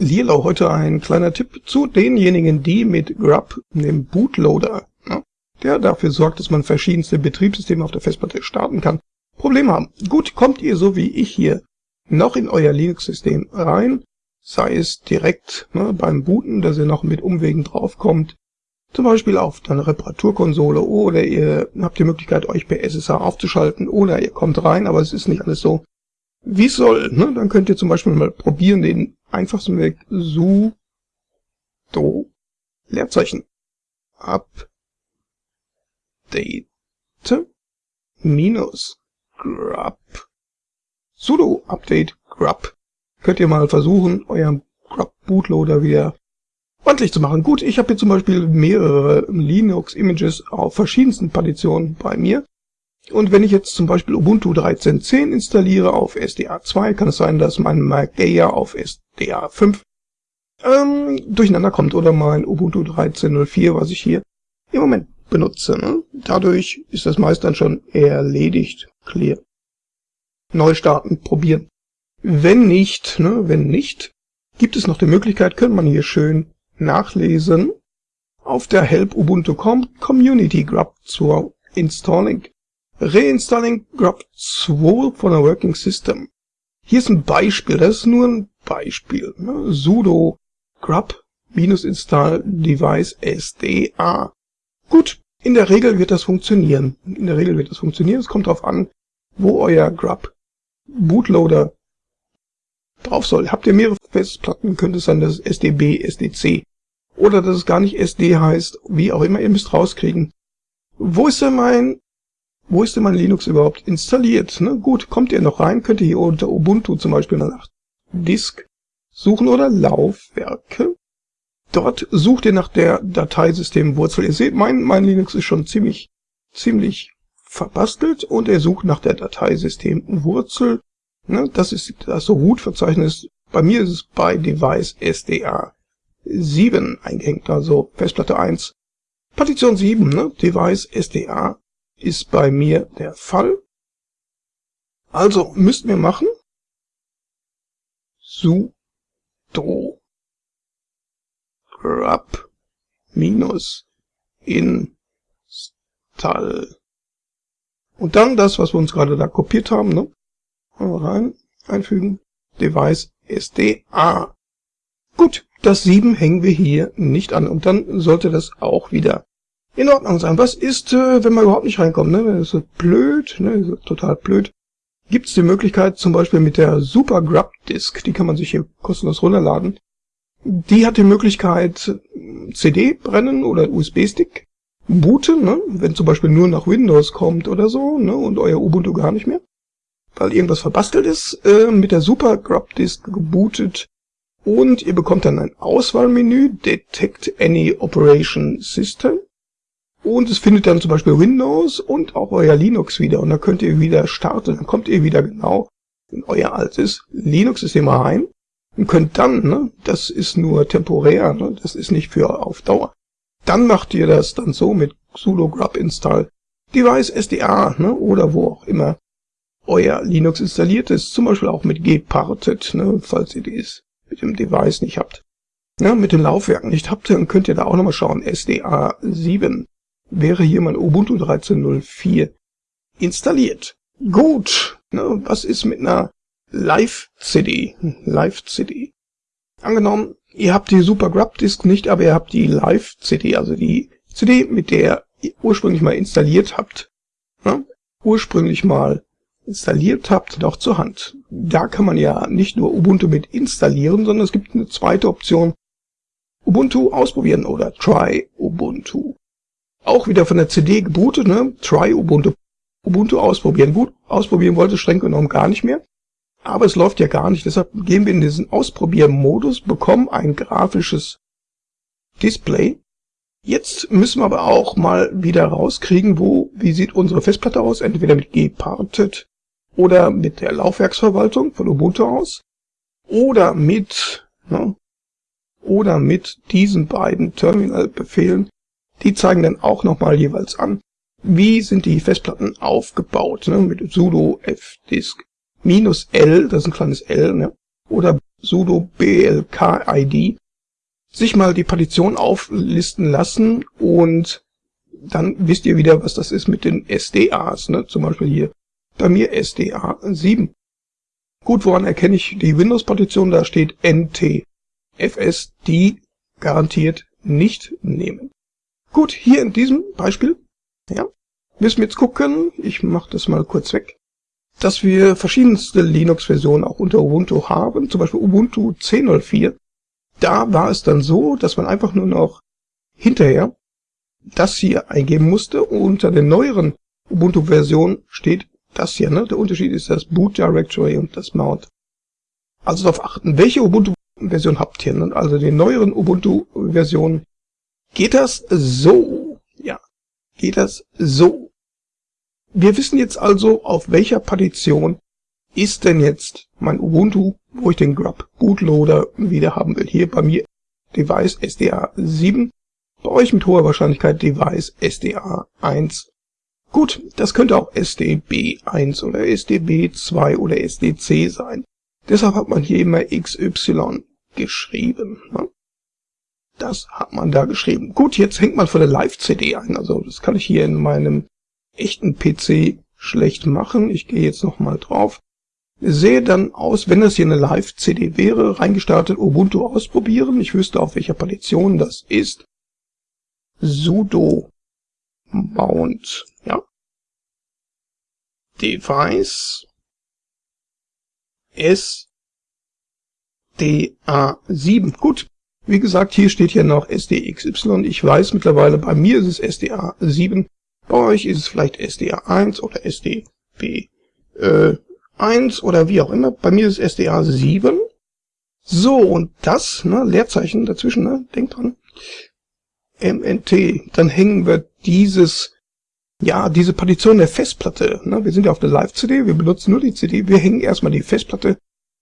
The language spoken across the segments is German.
Lierlau heute ein kleiner Tipp zu denjenigen, die mit Grub, dem Bootloader, ne, der dafür sorgt, dass man verschiedenste Betriebssysteme auf der Festplatte starten kann, Probleme haben. Gut, kommt ihr so wie ich hier noch in euer Linux-System rein, sei es direkt ne, beim Booten, dass ihr noch mit Umwegen draufkommt, zum Beispiel auf eine Reparaturkonsole oder ihr habt die Möglichkeit, euch per SSH aufzuschalten oder ihr kommt rein, aber es ist nicht alles so, wie soll. Ne? Dann könnt ihr zum Beispiel mal probieren, den einfachsten Weg sudo Leerzeichen update minus grub sudo update grub könnt ihr mal versuchen, euren grub bootloader wieder ordentlich zu machen. Gut, ich habe hier zum Beispiel mehrere Linux-Images auf verschiedensten Partitionen bei mir. Und wenn ich jetzt zum Beispiel Ubuntu 13.10 installiere auf SDA 2, kann es sein, dass mein Mageia auf SDA 5 ähm, durcheinander kommt oder mein Ubuntu 13.04, was ich hier im Moment benutze. Ne? Dadurch ist das meist dann schon erledigt. Clear. Neu starten, probieren. Wenn nicht, ne, wenn nicht, gibt es noch die Möglichkeit, könnte man hier schön nachlesen auf der Help Ubuntu.com Community Grub 2 Installing. Reinstalling Grub 2 von a Working System. Hier ist ein Beispiel, das ist nur ein Beispiel. Ne? sudo grub minus install device sda. Gut, in der Regel wird das funktionieren. In der Regel wird das funktionieren. Es kommt darauf an, wo euer Grub Bootloader drauf soll. Habt ihr mehrere Festplatten, könnte es sein, dass es SDB, SDC oder dass es gar nicht SD heißt, wie auch immer, ihr müsst rauskriegen. Wo ist denn mein, wo ist denn mein Linux überhaupt installiert? Ne? Gut, kommt ihr noch rein, könnt ihr hier unter Ubuntu zum Beispiel nach Disk suchen oder Laufwerke. Dort sucht ihr nach der Dateisystemwurzel. Ihr seht, mein, mein Linux ist schon ziemlich, ziemlich verbastelt und er sucht nach der Dateisystemwurzel. Ne? Das ist das Root-Verzeichnis. Bei mir ist es bei Device SDA 7 eingehängt, also Festplatte 1. Partition 7, ne? Device SDA ist bei mir der Fall. Also müssten wir machen sudo grub minus install und dann das, was wir uns gerade da kopiert haben, ne? rein, einfügen, Device SDA. Gut, das 7 hängen wir hier nicht an und dann sollte das auch wieder in Ordnung sein. Was ist, äh, wenn man überhaupt nicht reinkommt? Ne? Das ist blöd, ne? Total blöd. Gibt es die Möglichkeit zum Beispiel mit der Super Grub Disk, die kann man sich hier kostenlos runterladen. Die hat die Möglichkeit CD brennen oder USB-Stick booten, ne? wenn zum Beispiel nur nach Windows kommt oder so ne? und euer Ubuntu gar nicht mehr, weil irgendwas verbastelt ist, äh, mit der Super Grub Disk gebootet und ihr bekommt dann ein Auswahlmenü, Detect Any Operation System. Und es findet dann zum Beispiel Windows und auch euer Linux wieder. Und da könnt ihr wieder starten. Dann kommt ihr wieder genau in euer altes Linux-System rein und könnt dann, ne, das ist nur temporär, ne, das ist nicht für auf Dauer. Dann macht ihr das dann so mit sudo grub install device sda ne, oder wo auch immer euer Linux installiert ist. Zum Beispiel auch mit gparted, ne, falls ihr dies mit dem Device nicht habt. Ja, mit den Laufwerken nicht habt, dann könnt ihr da auch nochmal schauen. SDA 7 wäre hier mein Ubuntu 13.04 installiert. Gut, ne, was ist mit einer Live-CD? Live-CD. Angenommen, ihr habt die Super Grub Disk nicht, aber ihr habt die Live-CD, also die CD, mit der ihr ursprünglich mal installiert habt. Ne, ursprünglich mal installiert habt, noch zur Hand. Da kann man ja nicht nur Ubuntu mit installieren, sondern es gibt eine zweite Option. Ubuntu ausprobieren oder Try Ubuntu. Auch wieder von der CD gebootet, ne? Try Ubuntu. Ubuntu ausprobieren. Gut, ausprobieren wollte streng genommen gar nicht mehr. Aber es läuft ja gar nicht. Deshalb gehen wir in diesen Ausprobieren-Modus, bekommen ein grafisches Display. Jetzt müssen wir aber auch mal wieder rauskriegen, wo, wie sieht unsere Festplatte aus? Entweder mit gparted oder mit der Laufwerksverwaltung von Ubuntu aus oder mit ne, oder mit diesen beiden Terminal-Befehlen. Die zeigen dann auch nochmal jeweils an, wie sind die Festplatten aufgebaut, ne, mit sudo fdisk minus L, das ist ein kleines L, ne, oder sudo blkid sich mal die Partition auflisten lassen und dann wisst ihr wieder, was das ist mit den SDAs, ne? zum Beispiel hier bei mir SDA 7. Gut, woran erkenne ich die Windows-Partition? Da steht NTFS, die garantiert nicht nehmen. Gut, hier in diesem Beispiel, ja, müssen wir jetzt gucken, ich mache das mal kurz weg, dass wir verschiedenste Linux-Versionen auch unter Ubuntu haben, zum Beispiel Ubuntu 10.04. Da war es dann so, dass man einfach nur noch hinterher das hier eingeben musste. Unter der neueren Ubuntu-Version steht das hier. Ne? Der Unterschied ist das Boot Directory und das Mount. Also darauf achten, welche Ubuntu-Version habt ihr. Ne? Also die neueren Ubuntu-Versionen. Geht das so? Ja, geht das so. Wir wissen jetzt also, auf welcher Partition ist denn jetzt mein Ubuntu, wo ich den Grub Bootloader wieder haben will. Hier bei mir Device SDA 7 bei euch mit hoher Wahrscheinlichkeit Device SDA 1. Gut, das könnte auch SDB 1 oder SDB 2 oder SDC sein. Deshalb hat man hier immer XY geschrieben. Ne? Das hat man da geschrieben. Gut, jetzt hängt man von der Live-CD ein. Also das kann ich hier in meinem echten PC schlecht machen. Ich gehe jetzt nochmal drauf. Sehe dann aus, wenn das hier eine Live-CD wäre, reingestartet Ubuntu ausprobieren. Ich wüsste, auf welcher Partition das ist sudo mount, ja, device SDA7. Gut, wie gesagt, hier steht ja noch SDXY. Ich weiß mittlerweile, bei mir ist es SDA7. Bei euch ist es vielleicht SDA1 oder SDB1 äh, oder wie auch immer. Bei mir ist es SDA7. So, und das, ne, Leerzeichen dazwischen, ne, denkt dran. MNT, dann hängen wir dieses, ja, diese Partition der Festplatte, ne, wir sind ja auf der Live-CD, wir benutzen nur die CD, wir hängen erstmal die Festplatte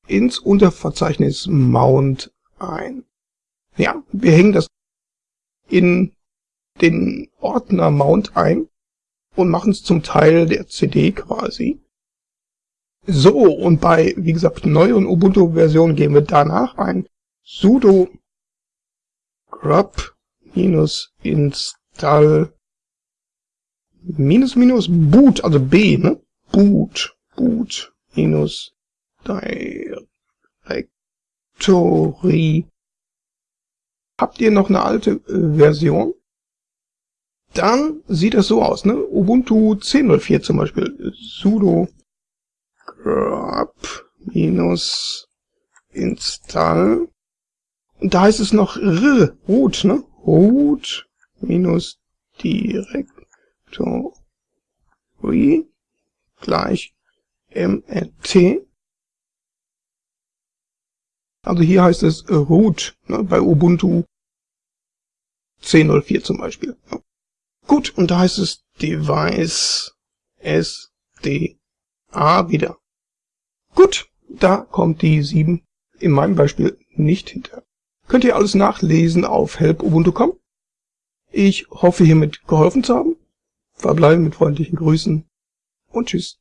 ins Unterverzeichnis Mount ein. Ja, wir hängen das in den Ordner Mount ein und machen es zum Teil der CD quasi. So, und bei, wie gesagt, neueren Ubuntu-Versionen gehen wir danach ein sudo grub install minus minus boot, also B, ne? Boot, boot minus directory. Habt ihr noch eine alte äh, Version? Dann sieht das so aus, ne? Ubuntu 10.04 zum Beispiel. sudo grub minus install. Und da heißt es noch r, root, ne? root minus Directory gleich mrt. Also hier heißt es root ne, bei Ubuntu 10.04 zum Beispiel. Gut, und da heißt es device sda wieder. Gut, da kommt die 7 in meinem Beispiel nicht hinter. Könnt ihr alles nachlesen auf helpubuntu.com. Ich hoffe hiermit geholfen zu haben. Verbleiben mit freundlichen Grüßen und tschüss.